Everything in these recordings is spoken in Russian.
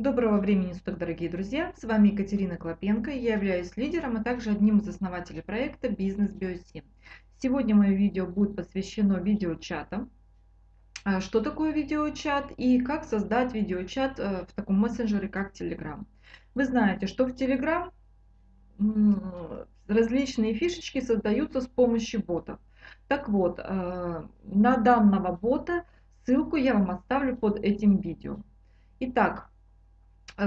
Доброго времени суток, дорогие друзья! С вами Екатерина Клопенко. Я являюсь лидером, а также одним из основателей проекта «Бизнес Биоси». Сегодня мое видео будет посвящено видеочатам. А что такое видеочат и как создать видеочат э, в таком мессенджере, как Telegram. Вы знаете, что в Telegram различные фишечки создаются с помощью ботов. Так вот, э, на данного бота ссылку я вам оставлю под этим видео. Итак,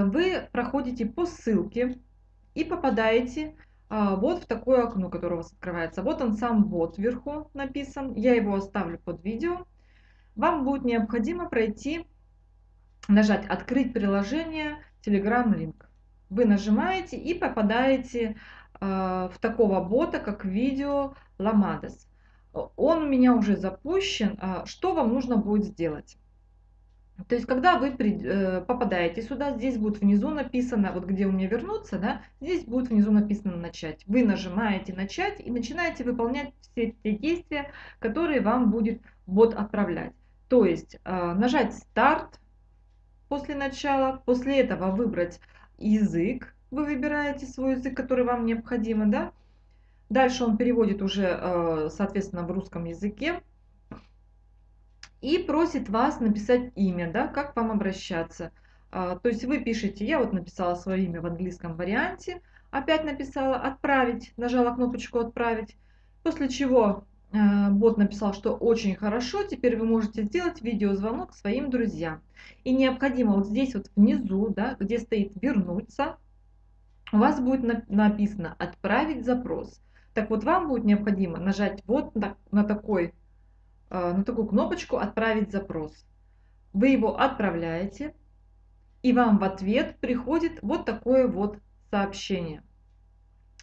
вы проходите по ссылке и попадаете а, вот в такое окно, которое у вас открывается. Вот он сам бот вверху написан. Я его оставлю под видео. Вам будет необходимо пройти, нажать «Открыть приложение Telegram Link». Вы нажимаете и попадаете а, в такого бота, как видео Ламадес. Он у меня уже запущен. А, что вам нужно будет сделать? То есть, когда вы э, попадаете сюда, здесь будет внизу написано, вот где у меня вернуться, да, здесь будет внизу написано начать. Вы нажимаете начать и начинаете выполнять все те действия, которые вам будет бот отправлять. То есть, э, нажать старт после начала, после этого выбрать язык, вы выбираете свой язык, который вам необходимо, да. Дальше он переводит уже, э, соответственно, в русском языке и просит вас написать имя, да, как вам обращаться. А, то есть вы пишете, я вот написала свое имя в английском варианте, опять написала «Отправить», нажала кнопочку «Отправить», после чего э, бот написал, что очень хорошо, теперь вы можете сделать видеозвонок своим друзьям. И необходимо вот здесь вот внизу, да, где стоит «Вернуться», у вас будет написано «Отправить запрос». Так вот, вам будет необходимо нажать вот на, на такой на такую кнопочку «Отправить запрос». Вы его отправляете, и вам в ответ приходит вот такое вот сообщение.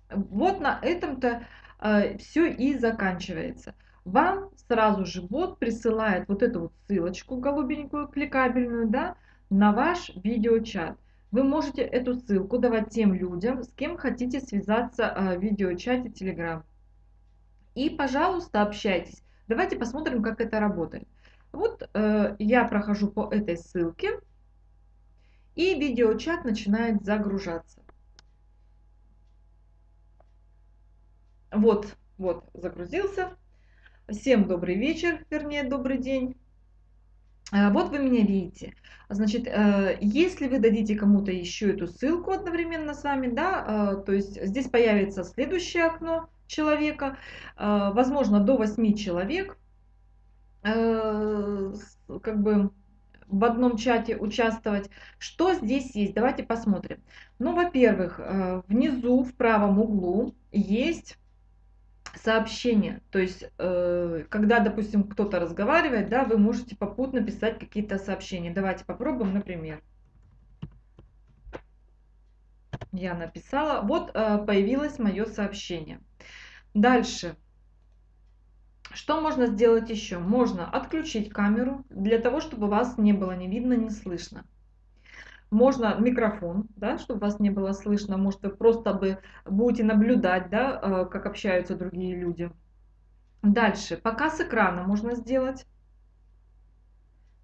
Вот на этом-то э, все и заканчивается. Вам сразу же бот присылает вот эту вот ссылочку голубенькую, кликабельную, да, на ваш видеочат. Вы можете эту ссылку давать тем людям, с кем хотите связаться э, в видеочате Telegram. И, пожалуйста, общайтесь. Давайте посмотрим, как это работает. Вот э, я прохожу по этой ссылке, и видеочат начинает загружаться. Вот, вот, загрузился. Всем добрый вечер, вернее, добрый день. А, вот вы меня видите. Значит, э, если вы дадите кому-то еще эту ссылку одновременно с вами, да, э, то есть здесь появится следующее окно, человека, э, возможно, до 8 человек, э, как бы в одном чате участвовать. Что здесь есть? Давайте посмотрим. Ну, во-первых, э, внизу в правом углу есть сообщение. То есть, когда, допустим, кто-то разговаривает, да, вы можете попутно писать какие-то сообщения. Давайте попробуем, например. Я написала. Вот появилось мое сообщение. Дальше. Что можно сделать еще? Можно отключить камеру для того, чтобы вас не было ни видно, ни слышно. Можно микрофон, да, чтобы вас не было слышно. Может, вы просто бы будете наблюдать, да, э, как общаются другие люди. Дальше. Показ экрана можно сделать.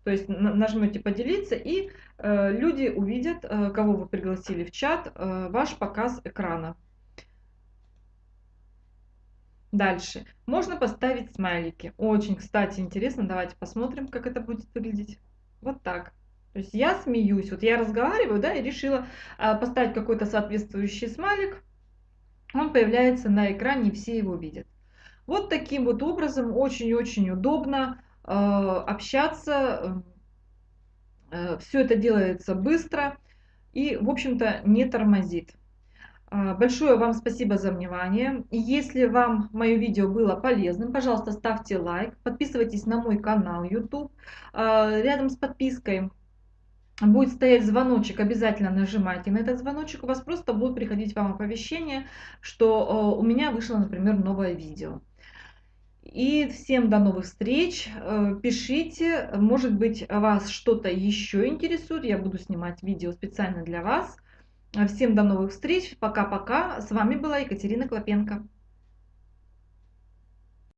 То есть нажмете поделиться, и э, люди увидят, э, кого вы пригласили в чат, э, ваш показ экрана. Дальше. Можно поставить смайлики. Очень, кстати, интересно. Давайте посмотрим, как это будет выглядеть. Вот так. То есть я смеюсь. Вот я разговариваю, да, и решила а, поставить какой-то соответствующий смайлик. Он появляется на экране, и все его видят. Вот таким вот образом очень-очень удобно э, общаться. Э, все это делается быстро и, в общем-то, не тормозит. А, большое вам спасибо за внимание. Если вам мое видео было полезным, пожалуйста, ставьте лайк, подписывайтесь на мой канал YouTube. А, рядом с подпиской будет стоять звоночек, обязательно нажимайте на этот звоночек, у вас просто будут приходить вам оповещения, что а, у меня вышло, например, новое видео. И всем до новых встреч. Пишите, может быть, вас что-то еще интересует. Я буду снимать видео специально для вас. Всем до новых встреч. Пока-пока. С вами была Екатерина Клопенко.